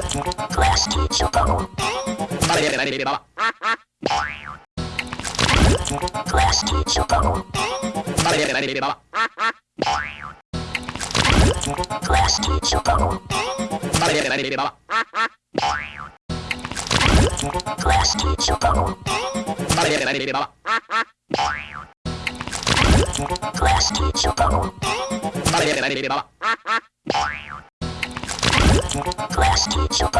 Class teacher go. Class teacher go. Class teacher go. Class teacher go. Class teacher go. Class teacher.